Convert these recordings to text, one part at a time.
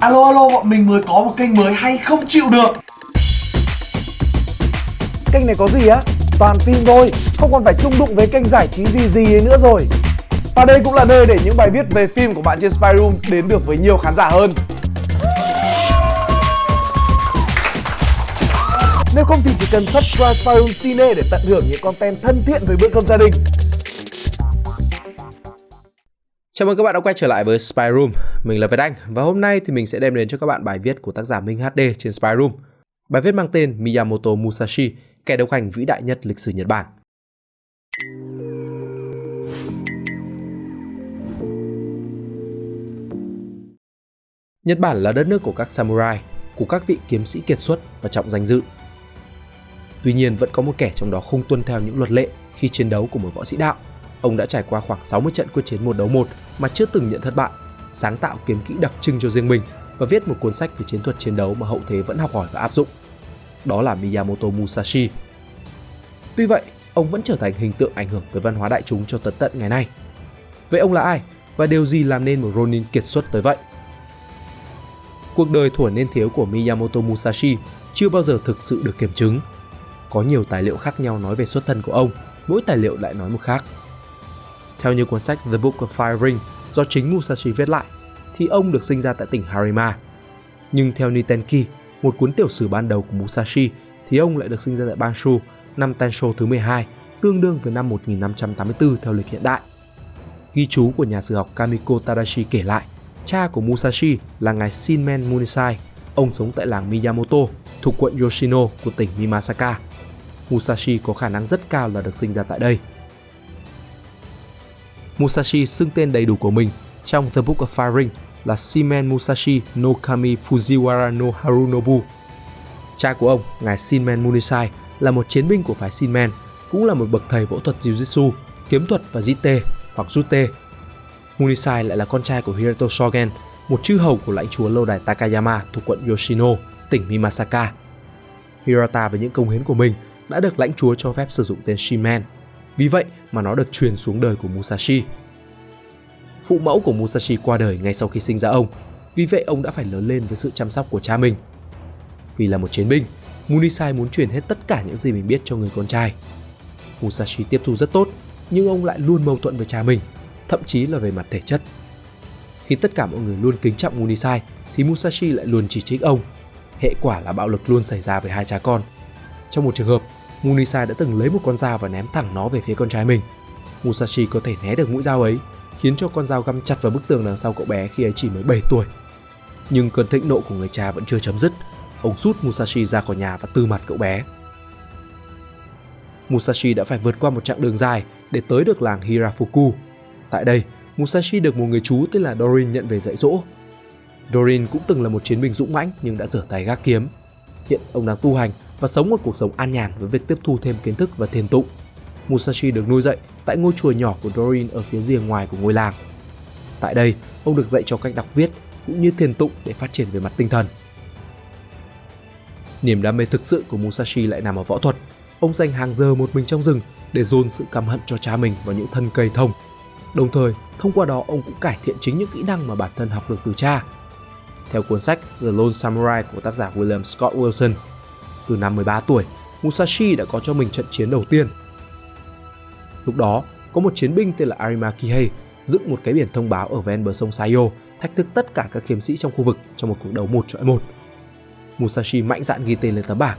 Alo alo bọn mình mới có một kênh mới hay không chịu được. Kênh này có gì á? Toàn phim thôi, không còn phải chung đụng với kênh giải trí gì gì ấy nữa rồi. Và đây cũng là nơi để những bài viết về phim của bạn trên Spy Room đến được với nhiều khán giả hơn. Nếu không thì chỉ cần subscribe Spy Room Cine để tận hưởng những content thân thiện với bữa cơm gia đình. Chào mừng các bạn đã quay trở lại với Spy Room. Mình là Việt Anh và hôm nay thì mình sẽ đem đến cho các bạn bài viết của tác giả Minh HD trên Spy Room. Bài viết mang tên Miyamoto Musashi, kẻ độc hành vĩ đại nhất lịch sử Nhật Bản. Nhật Bản là đất nước của các samurai, của các vị kiếm sĩ kiệt xuất và trọng danh dự. Tuy nhiên vẫn có một kẻ trong đó không tuân theo những luật lệ khi chiến đấu của một võ sĩ đạo Ông đã trải qua khoảng 60 trận quyết chiến một đấu một mà chưa từng nhận thất bại, sáng tạo kiếm kỹ đặc trưng cho riêng mình và viết một cuốn sách về chiến thuật chiến đấu mà hậu thế vẫn học hỏi và áp dụng. Đó là Miyamoto Musashi. Tuy vậy, ông vẫn trở thành hình tượng ảnh hưởng tới văn hóa đại chúng cho tận tận ngày nay. Vậy ông là ai và điều gì làm nên một Ronin kiệt xuất tới vậy? Cuộc đời thuở niên thiếu của Miyamoto Musashi chưa bao giờ thực sự được kiểm chứng. Có nhiều tài liệu khác nhau nói về xuất thân của ông, mỗi tài liệu lại nói một khác. Theo như cuốn sách The Book of Fire Ring do chính Musashi viết lại, thì ông được sinh ra tại tỉnh Harima. Nhưng theo Nitenki, một cuốn tiểu sử ban đầu của Musashi, thì ông lại được sinh ra tại Banshu năm Tensho thứ 12, tương đương với năm 1584 theo lịch hiện đại. Ghi chú của nhà sử học Kamiko Tadashi kể lại, cha của Musashi là ngài Shinmen Munisai, ông sống tại làng Miyamoto thuộc quận Yoshino của tỉnh Mimasaka. Musashi có khả năng rất cao là được sinh ra tại đây. Musashi xưng tên đầy đủ của mình trong The Book of Firing là Shimen Musashi no Kami Fujiwara no Harunobu. Cha của ông, ngài Shinmen Munisai, là một chiến binh của phái Shinmen, cũng là một bậc thầy võ thuật Jiu-Jitsu, kiếm thuật và Jite hoặc Jute. Munisai lại là con trai của Hiroto Shogen, một chư hầu của lãnh chúa lâu đài Takayama thuộc quận Yoshino, tỉnh Mimasaka. Hirata với những công hiến của mình đã được lãnh chúa cho phép sử dụng tên Shimen vì vậy mà nó được truyền xuống đời của Musashi. Phụ mẫu của Musashi qua đời ngay sau khi sinh ra ông, vì vậy ông đã phải lớn lên với sự chăm sóc của cha mình. Vì là một chiến binh, Munisai muốn truyền hết tất cả những gì mình biết cho người con trai. Musashi tiếp thu rất tốt, nhưng ông lại luôn mâu thuẫn với cha mình, thậm chí là về mặt thể chất. Khi tất cả mọi người luôn kính trọng Munisai, thì Musashi lại luôn chỉ trích ông. Hệ quả là bạo lực luôn xảy ra với hai cha con. Trong một trường hợp, Munisai đã từng lấy một con dao và ném thẳng nó về phía con trai mình. Musashi có thể né được mũi dao ấy, khiến cho con dao găm chặt vào bức tường đằng sau cậu bé khi ấy chỉ mới 7 tuổi. Nhưng cơn thịnh nộ của người cha vẫn chưa chấm dứt. Ông rút Musashi ra khỏi nhà và tư mặt cậu bé. Musashi đã phải vượt qua một chặng đường dài để tới được làng Hirafuku. Tại đây, Musashi được một người chú tên là Dorin nhận về dạy dỗ. Dorin cũng từng là một chiến binh dũng mãnh nhưng đã rửa tay gác kiếm. Hiện ông đang tu hành và sống một cuộc sống an nhàn với việc tiếp thu thêm kiến thức và thiền tụng. Musashi được nuôi dạy tại ngôi chùa nhỏ của Dorin ở phía rìa ngoài của ngôi làng. Tại đây, ông được dạy cho cách đọc viết cũng như thiền tụng để phát triển về mặt tinh thần. Niềm đam mê thực sự của Musashi lại nằm ở võ thuật. Ông dành hàng giờ một mình trong rừng để dồn sự căm hận cho cha mình vào những thân cây thông. Đồng thời, thông qua đó ông cũng cải thiện chính những kỹ năng mà bản thân học được từ cha. Theo cuốn sách The Lone Samurai của tác giả William Scott Wilson, từ năm 13 tuổi, Musashi đã có cho mình trận chiến đầu tiên. Lúc đó, có một chiến binh tên là Arima Kihei dựng một cái biển thông báo ở ven bờ sông Sayo, thách thức tất cả các kiếm sĩ trong khu vực trong một cuộc đấu một chọi một. Musashi mạnh dạn ghi tên lên tấm bảng.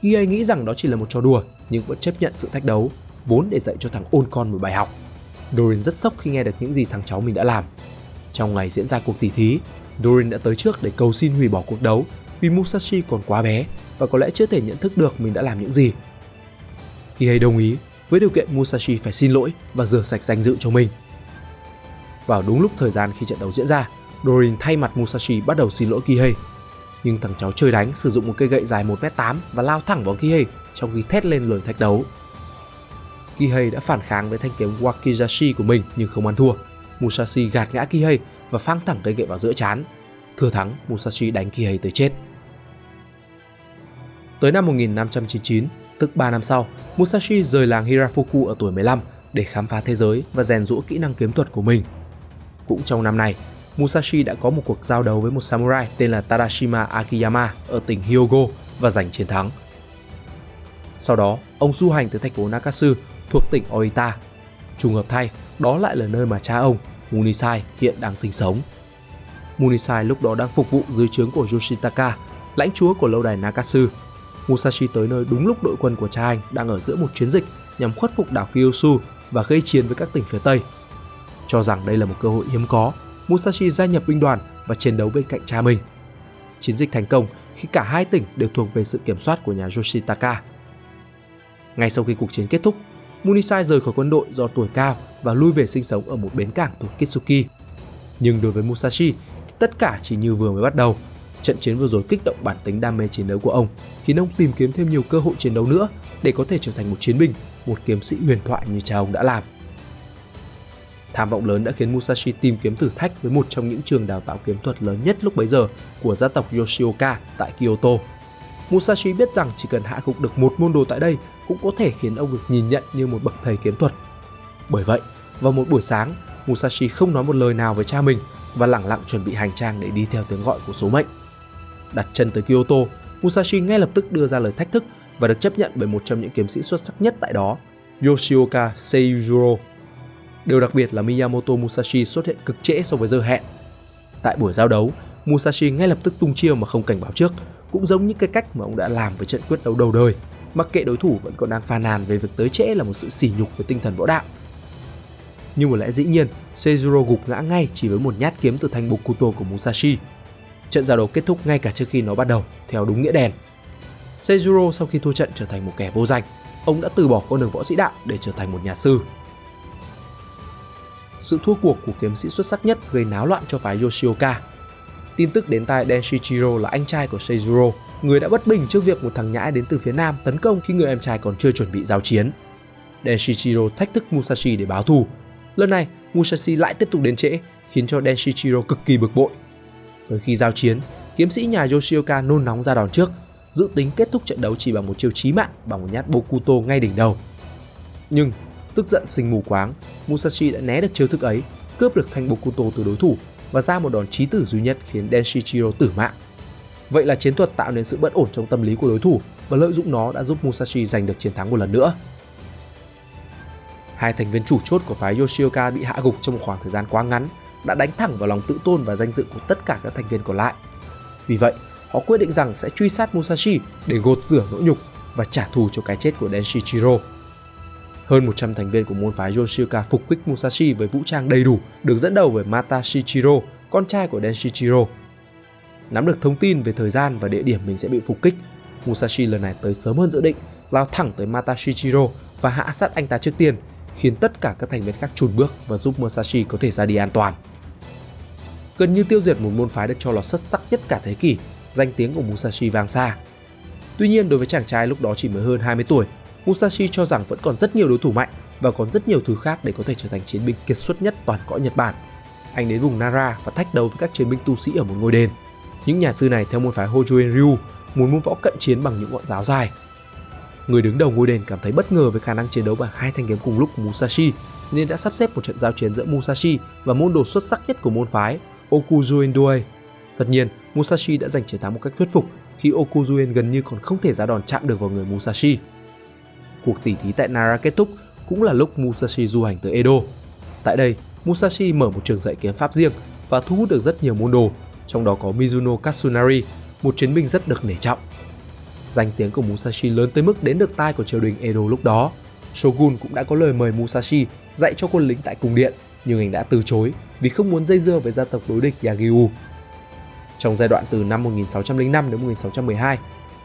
Kihei nghĩ rằng đó chỉ là một trò đùa, nhưng vẫn chấp nhận sự thách đấu, vốn để dạy cho thằng ôn con một bài học. Dorin rất sốc khi nghe được những gì thằng cháu mình đã làm. Trong ngày diễn ra cuộc tỷ thí, Dorin đã tới trước để cầu xin hủy bỏ cuộc đấu vì Musashi còn quá bé và có lẽ chưa thể nhận thức được mình đã làm những gì. Kihei đồng ý với điều kiện Musashi phải xin lỗi và rửa sạch danh dự cho mình. Vào đúng lúc thời gian khi trận đấu diễn ra, Dorin thay mặt Musashi bắt đầu xin lỗi Kihei. Nhưng thằng cháu chơi đánh sử dụng một cây gậy dài 1m8 và lao thẳng vào Kihei trong khi thét lên lời thách đấu. Kihei đã phản kháng với thanh kiếm Wakizashi của mình nhưng không ăn thua. Musashi gạt ngã Kihei và phang thẳng cây gậy vào giữa chán. Thừa thắng, Musashi đánh Kihei tới chết. Tới năm 1599, tức 3 năm sau, Musashi rời làng Hirafuku ở tuổi 15 để khám phá thế giới và rèn rũa kỹ năng kiếm thuật của mình. Cũng trong năm này, Musashi đã có một cuộc giao đấu với một samurai tên là Tadashima Akiyama ở tỉnh Hyogo và giành chiến thắng. Sau đó, ông du hành tới thành phố Nakatsu thuộc tỉnh Oita. Trùng hợp thay, đó lại là nơi mà cha ông, Munisai, hiện đang sinh sống. Munisai lúc đó đang phục vụ dưới trướng của Yoshitaka, lãnh chúa của lâu đài Nakatsu. Musashi tới nơi đúng lúc đội quân của cha anh đang ở giữa một chiến dịch nhằm khuất phục đảo Kyushu và gây chiến với các tỉnh phía Tây. Cho rằng đây là một cơ hội hiếm có, Musashi gia nhập binh đoàn và chiến đấu bên cạnh cha mình. Chiến dịch thành công khi cả hai tỉnh đều thuộc về sự kiểm soát của nhà Yoshitaka. Ngay sau khi cuộc chiến kết thúc, Munisai rời khỏi quân đội do tuổi cao và lui về sinh sống ở một bến cảng thuộc Kitsuki. Nhưng đối với Musashi, tất cả chỉ như vừa mới bắt đầu. Trận chiến vừa rồi kích động bản tính đam mê chiến đấu của ông, khiến ông tìm kiếm thêm nhiều cơ hội chiến đấu nữa để có thể trở thành một chiến binh, một kiếm sĩ huyền thoại như cha ông đã làm. Tham vọng lớn đã khiến Musashi tìm kiếm thử thách với một trong những trường đào tạo kiếm thuật lớn nhất lúc bấy giờ của gia tộc Yoshioka tại Kyoto. Musashi biết rằng chỉ cần hạ gục được một môn đồ tại đây cũng có thể khiến ông được nhìn nhận như một bậc thầy kiếm thuật. Bởi vậy, vào một buổi sáng, Musashi không nói một lời nào với cha mình và lẳng lặng chuẩn bị hành trang để đi theo tiếng gọi của số mệnh. Đặt chân tới Kyoto, Musashi ngay lập tức đưa ra lời thách thức và được chấp nhận bởi một trong những kiếm sĩ xuất sắc nhất tại đó, Yoshioka Seijuro. Điều đặc biệt là Miyamoto Musashi xuất hiện cực trễ so với giờ hẹn. Tại buổi giao đấu, Musashi ngay lập tức tung chiêu mà không cảnh báo trước, cũng giống như cái cách mà ông đã làm với trận quyết đấu đầu đời, mặc kệ đối thủ vẫn còn đang phàn nàn về việc tới trễ là một sự sỉ nhục với tinh thần võ đạo. Nhưng một lẽ dĩ nhiên, Seijuro gục ngã ngay chỉ với một nhát kiếm từ thanh Bokuto của Musashi. Trận giao đấu kết thúc ngay cả trước khi nó bắt đầu, theo đúng nghĩa đen. Seijuro sau khi thua trận trở thành một kẻ vô danh, ông đã từ bỏ con đường võ sĩ đạo để trở thành một nhà sư. Sự thua cuộc của kiếm sĩ xuất sắc nhất gây náo loạn cho phái Yoshioka. Tin tức đến tai Denshichiro là anh trai của Seijuro, người đã bất bình trước việc một thằng nhãi đến từ phía nam tấn công khi người em trai còn chưa chuẩn bị giao chiến. Denshichiro thách thức Musashi để báo thù. Lần này, Musashi lại tiếp tục đến trễ, khiến cho Denshichiro cực kỳ bực bội. Tới khi giao chiến, kiếm sĩ nhà Yoshioka nôn nóng ra đòn trước, dự tính kết thúc trận đấu chỉ bằng một chiêu chí mạng bằng một nhát Bokuto ngay đỉnh đầu. Nhưng, tức giận sinh mù quáng, Musashi đã né được chiêu thức ấy, cướp được thanh Bokuto từ đối thủ và ra một đòn chí tử duy nhất khiến Denshichiro tử mạng. Vậy là chiến thuật tạo nên sự bất ổn trong tâm lý của đối thủ và lợi dụng nó đã giúp Musashi giành được chiến thắng một lần nữa. Hai thành viên chủ chốt của phái Yoshioka bị hạ gục trong một khoảng thời gian quá ngắn đã đánh thẳng vào lòng tự tôn và danh dự của tất cả các thành viên còn lại. Vì vậy, họ quyết định rằng sẽ truy sát Musashi để gột rửa nỗi nhục và trả thù cho cái chết của Denshichiro. Hơn 100 thành viên của môn phái Yoshioka phục kích Musashi với vũ trang đầy đủ, được dẫn đầu bởi Mata Shichiro, con trai của Denshichiro. Nắm được thông tin về thời gian và địa điểm mình sẽ bị phục kích, Musashi lần này tới sớm hơn dự định, lao thẳng tới Mata Shichiro và hạ sát anh ta trước tiên, khiến tất cả các thành viên khác chùn bước và giúp Musashi có thể ra đi an toàn. Gần như tiêu diệt một môn phái được cho là xuất sắc nhất cả thế kỷ, danh tiếng của Musashi vang xa. Tuy nhiên đối với chàng trai lúc đó chỉ mới hơn 20 tuổi, Musashi cho rằng vẫn còn rất nhiều đối thủ mạnh và còn rất nhiều thứ khác để có thể trở thành chiến binh kiệt xuất nhất toàn cõi Nhật Bản. Anh đến vùng Nara và thách đấu với các chiến binh tu sĩ ở một ngôi đền. Những nhà sư này theo môn phái Hojoen Ryu muốn môn võ cận chiến bằng những ngọn giáo dài. Người đứng đầu ngôi đền cảm thấy bất ngờ với khả năng chiến đấu bằng hai thanh kiếm cùng lúc của Musashi nên đã sắp xếp một trận giao chiến giữa Musashi và môn đồ xuất sắc nhất của môn phái Okuzuen Doi. Tất nhiên, Musashi đã giành chiến thắng một cách thuyết phục khi Okuzuen gần như còn không thể ra đòn chạm được vào người Musashi. Cuộc tỉ thí tại Nara kết thúc cũng là lúc Musashi du hành tới Edo. Tại đây, Musashi mở một trường dạy kiếm pháp riêng và thu hút được rất nhiều môn đồ, trong đó có Mizuno Katsunari, một chiến binh rất được nể trọng. Danh tiếng của Musashi lớn tới mức đến được tai của triều đình Edo lúc đó. Shogun cũng đã có lời mời Musashi dạy cho quân lính tại cung điện, nhưng anh đã từ chối vì không muốn dây dưa với gia tộc đối địch Yagyu. Trong giai đoạn từ năm 1605 đến 1612,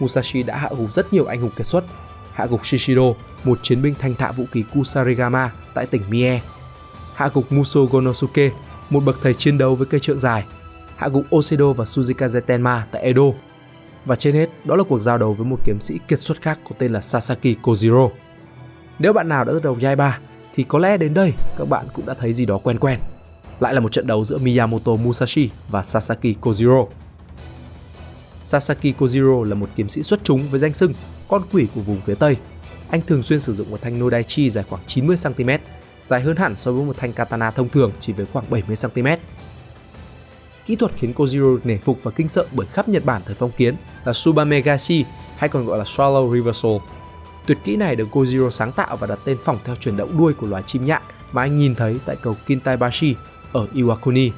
Musashi đã hạ gục rất nhiều anh hùng kiệt xuất, hạ gục Shishido, một chiến binh thanh thạ vũ khí Kusarigama tại tỉnh Mie, hạ gục Muso Gonosuke, một bậc thầy chiến đấu với cây trượng dài, hạ gục Osedo và Suzikaze Tenma tại Edo. Và trên hết, đó là cuộc giao đấu với một kiếm sĩ kiệt xuất khác có tên là Sasaki Kojiro. Nếu bạn nào đã đọc Yaiba thì có lẽ đến đây các bạn cũng đã thấy gì đó quen quen. Lại là một trận đấu giữa Miyamoto Musashi và Sasaki Kojiro. Sasaki Kojiro là một kiếm sĩ xuất chúng với danh xưng con quỷ của vùng phía Tây. Anh thường xuyên sử dụng một thanh Nodaichi dài khoảng 90cm, dài hơn hẳn so với một thanh katana thông thường chỉ với khoảng 70cm. kỹ thuật khiến Kojiro nể phục và kinh sợ bởi khắp Nhật Bản thời phong kiến là Subamegashi hay còn gọi là Swallow Reversal. Tuyệt kỹ này được Kojiro sáng tạo và đặt tên phỏng theo chuyển động đuôi của loài chim nhạn mà anh nhìn thấy tại cầu Kintaibashi ở Iwakuni.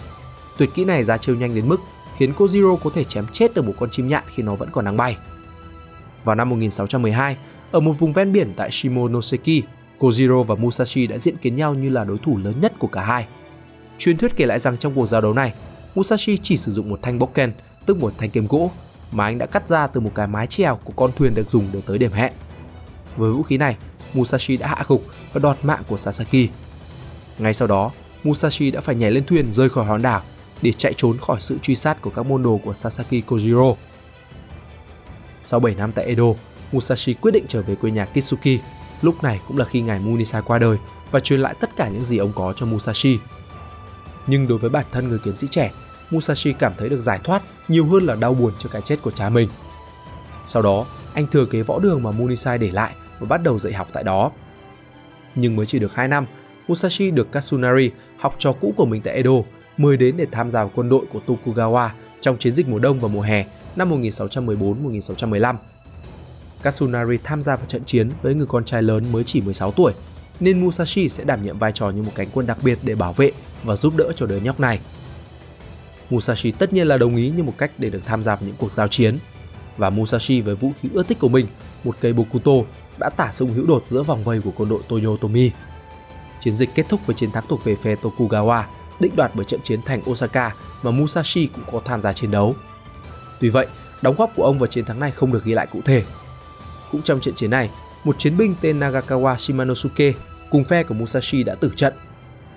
Tuyệt kỹ này ra chiêu nhanh đến mức khiến Kojiro có thể chém chết được một con chim nhạn khi nó vẫn còn đang bay. Vào năm 1612, ở một vùng ven biển tại Shimonoseki, Kojiro và Musashi đã diện kiến nhau như là đối thủ lớn nhất của cả hai. Truyền thuyết kể lại rằng trong cuộc giao đấu này, Musashi chỉ sử dụng một thanh bokken, tức một thanh kiếm gỗ, mà anh đã cắt ra từ một cái mái chèo của con thuyền được dùng để tới điểm hẹn. Với vũ khí này, Musashi đã hạ gục và đoạt mạng của Sasaki. Ngay sau đó, Musashi đã phải nhảy lên thuyền rời khỏi hòn đảo để chạy trốn khỏi sự truy sát của các môn đồ của Sasaki Kojiro. Sau 7 năm tại Edo, Musashi quyết định trở về quê nhà Kitsuki. Lúc này cũng là khi ngài Munisa qua đời và truyền lại tất cả những gì ông có cho Musashi. Nhưng đối với bản thân người kiếm sĩ trẻ, Musashi cảm thấy được giải thoát nhiều hơn là đau buồn cho cái chết của cha mình. Sau đó, anh thừa kế võ đường mà Munisai để lại và bắt đầu dạy học tại đó. Nhưng mới chỉ được 2 năm, Musashi được Katsunari, học trò cũ của mình tại Edo, mời đến để tham gia vào quân đội của Tokugawa trong chiến dịch mùa đông và mùa hè năm 1614-1615. Katsunari tham gia vào trận chiến với người con trai lớn mới chỉ 16 tuổi, nên Musashi sẽ đảm nhiệm vai trò như một cánh quân đặc biệt để bảo vệ và giúp đỡ cho đứa nhóc này. Musashi tất nhiên là đồng ý như một cách để được tham gia vào những cuộc giao chiến. Và Musashi với vũ khí ưa thích của mình, một cây Bokuto, đã tả sung hữu đột giữa vòng vây của quân đội Toyotomi. Chiến dịch kết thúc với chiến thắng thuộc về phe Tokugawa, định đoạt bởi trận chiến thành Osaka mà Musashi cũng có tham gia chiến đấu. Tuy vậy, đóng góp của ông vào chiến thắng này không được ghi lại cụ thể. Cũng trong trận chiến này, một chiến binh tên Nagakawa Shimanosuke cùng phe của Musashi đã tử trận.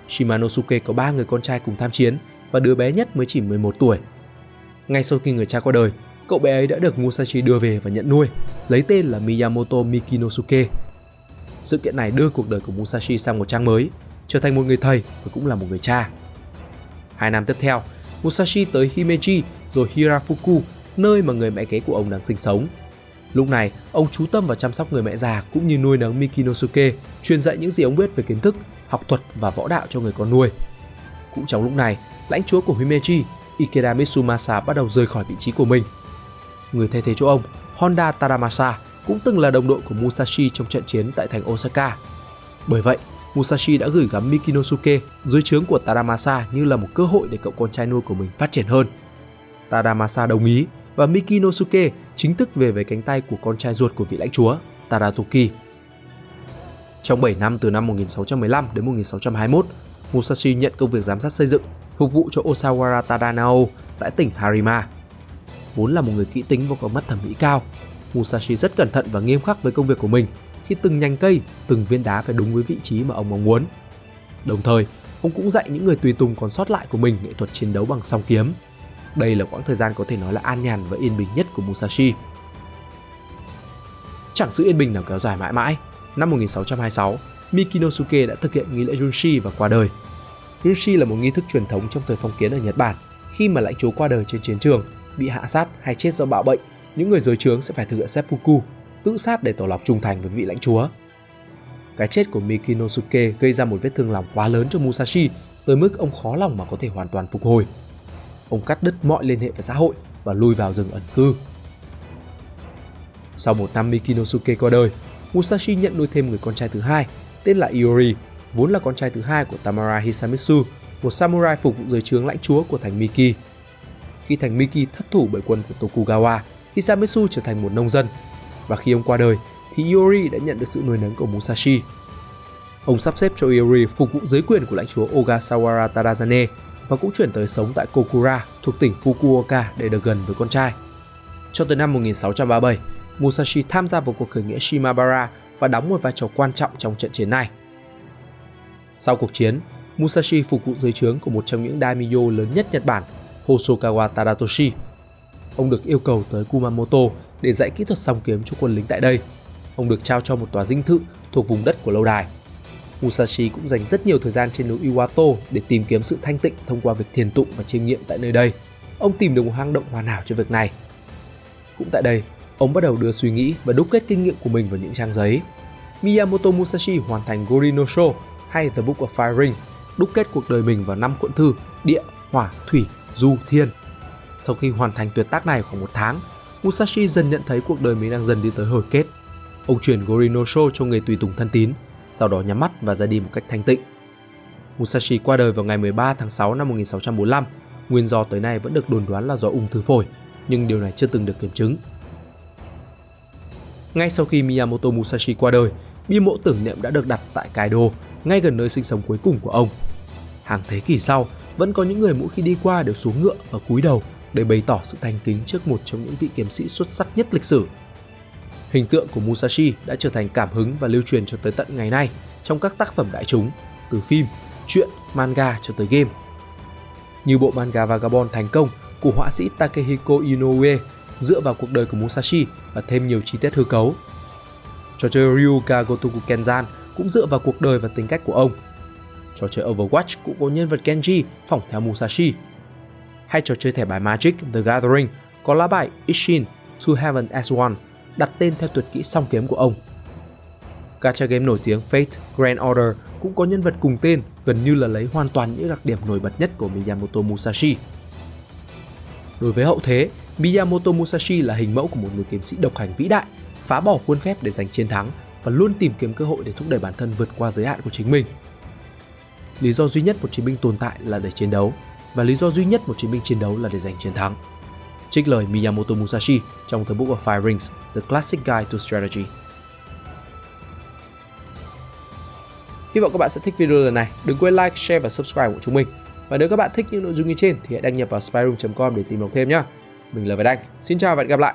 Shimanosuke có 3 người con trai cùng tham chiến và đứa bé nhất mới chỉ 11 tuổi. Ngay sau khi người cha qua đời, cậu bé ấy đã được Musashi đưa về và nhận nuôi, lấy tên là Miyamoto Mikinosuke. Sự kiện này đưa cuộc đời của Musashi sang một trang mới, trở thành một người thầy và cũng là một người cha. Hai năm tiếp theo, Musashi tới Himeji rồi Hirafuku, nơi mà người mẹ kế của ông đang sinh sống. Lúc này, ông chú tâm vào chăm sóc người mẹ già cũng như nuôi nấng Mikinosuke, truyền dạy những gì ông biết về kiến thức, học thuật và võ đạo cho người con nuôi. Cũng trong lúc này, lãnh chúa của Himeji, Ikeda Mitsumasa bắt đầu rời khỏi vị trí của mình. Người thay thế chỗ ông, Honda Taramasa, cũng từng là đồng đội của Musashi trong trận chiến tại thành Osaka. Bởi vậy, Musashi đã gửi gắm Mikinosuke dưới trướng của Taramasa như là một cơ hội để cậu con trai nuôi của mình phát triển hơn. Taramasa đồng ý và Mikinosuke chính thức về với cánh tay của con trai ruột của vị lãnh chúa, Taratoki. Trong 7 năm từ năm 1615 đến 1621, Musashi nhận công việc giám sát xây dựng, phục vụ cho Osawara Tadanao tại tỉnh Harima. Vốn là một người kỹ tính và có mắt thẩm mỹ cao, Musashi rất cẩn thận và nghiêm khắc với công việc của mình khi từng nhành cây, từng viên đá phải đúng với vị trí mà ông mong muốn. Đồng thời, ông cũng dạy những người tùy tùng còn sót lại của mình nghệ thuật chiến đấu bằng song kiếm. Đây là quãng thời gian có thể nói là an nhàn và yên bình nhất của Musashi. Chẳng sự yên bình nào kéo dài mãi mãi. Năm 1626, Mikinosuke đã thực hiện nghi lễ Junshi và qua đời. Junshi là một nghi thức truyền thống trong thời phong kiến ở Nhật Bản. Khi mà lãnh chúa qua đời trên chiến trường, bị hạ sát hay chết do bạo bệnh, những người dưới trướng sẽ phải thực hiện seppuku, tự sát để tỏ lòng trung thành với vị lãnh chúa. Cái chết của Mikinosuke gây ra một vết thương lòng quá lớn cho Musashi tới mức ông khó lòng mà có thể hoàn toàn phục hồi. Ông cắt đứt mọi liên hệ với xã hội và lui vào rừng ẩn cư. Sau một năm Mikinosuke qua đời, Musashi nhận nuôi thêm người con trai thứ hai, tên là Iori, vốn là con trai thứ hai của Tamara Hisamitsu, một samurai phục vụ dưới trướng lãnh chúa của thành Miki. Khi thành Miki thất thủ bởi quân của Tokugawa, Hisamitsu trở thành một nông dân. Và khi ông qua đời, thì Iori đã nhận được sự nuôi nấng của Musashi. Ông sắp xếp cho Iori phục vụ dưới quyền của lãnh chúa Ogasawara Tadazane và cũng chuyển tới sống tại Kokura thuộc tỉnh Fukuoka để được gần với con trai. Cho tới năm 1637, Musashi tham gia vào cuộc khởi nghĩa Shimabara và đóng một vai trò quan trọng trong trận chiến này. Sau cuộc chiến, Musashi phục vụ dưới trướng của một trong những daimyo lớn nhất Nhật Bản, Hosokawa Tadatoshi. Ông được yêu cầu tới Kumamoto để dạy kỹ thuật song kiếm cho quân lính tại đây. Ông được trao cho một tòa dinh thự thuộc vùng đất của lâu đài. Musashi cũng dành rất nhiều thời gian trên núi Iwato để tìm kiếm sự thanh tịnh thông qua việc thiền tụng và chiêm nghiệm tại nơi đây. Ông tìm được một hang động hoàn hảo cho việc này. Cũng tại đây, ông bắt đầu đưa suy nghĩ và đúc kết kinh nghiệm của mình vào những trang giấy. Miyamoto Musashi hoàn thành Gorinosho Sho hay The Book of Fire Ring, đúc kết cuộc đời mình vào năm cuộn thư địa, hỏa, thủy, Du Thiên. Sau khi hoàn thành tuyệt tác này khoảng một tháng, Musashi dần nhận thấy cuộc đời mình đang dần đi tới hồi kết. Ông chuyển Gorinosho cho người tùy tùng thân tín, sau đó nhắm mắt và ra đi một cách thanh tịnh. Musashi qua đời vào ngày 13 tháng 6 năm 1645. Nguyên do tới nay vẫn được đồn đoán là do ung thư phổi, nhưng điều này chưa từng được kiểm chứng. Ngay sau khi Miyamoto Musashi qua đời, bia mộ tưởng niệm đã được đặt tại Kaido, ngay gần nơi sinh sống cuối cùng của ông. Hàng thế kỷ sau, vẫn có những người mỗi khi đi qua đều xuống ngựa và cúi đầu để bày tỏ sự thành kính trước một trong những vị kiếm sĩ xuất sắc nhất lịch sử. Hình tượng của Musashi đã trở thành cảm hứng và lưu truyền cho tới tận ngày nay trong các tác phẩm đại chúng, từ phim, truyện, manga cho tới game. Như bộ manga Vagabond thành công của họa sĩ Takehiko Inoue dựa vào cuộc đời của Musashi và thêm nhiều chi tiết hư cấu. Trò chơi Ryuga Gotoku Kenzan cũng dựa vào cuộc đời và tính cách của ông. Trò chơi Overwatch cũng có nhân vật Genji phỏng theo Musashi. Hay trò chơi thẻ bài Magic The Gathering có lá bài Ishin To Heaven as One đặt tên theo tuyệt kỹ song kiếm của ông. Gacha game nổi tiếng Fate Grand Order cũng có nhân vật cùng tên gần như là lấy hoàn toàn những đặc điểm nổi bật nhất của Miyamoto Musashi. Đối với hậu thế, Miyamoto Musashi là hình mẫu của một người kiếm sĩ độc hành vĩ đại, phá bỏ khuôn phép để giành chiến thắng và luôn tìm kiếm cơ hội để thúc đẩy bản thân vượt qua giới hạn của chính mình. Lý do duy nhất một chiến binh tồn tại là để chiến đấu, và lý do duy nhất một chiến binh chiến đấu là để giành chiến thắng. Trích lời Miyamoto Musashi trong The Book of Five Rings, The Classic Guide to Strategy. Hy vọng các bạn sẽ thích video lần này. Đừng quên like, share và subscribe của chúng mình. Và nếu các bạn thích những nội dung như trên thì hãy đăng nhập vào spyroom.com để tìm đọc thêm nhé. Mình là Việt Anh. Xin chào và hẹn gặp lại.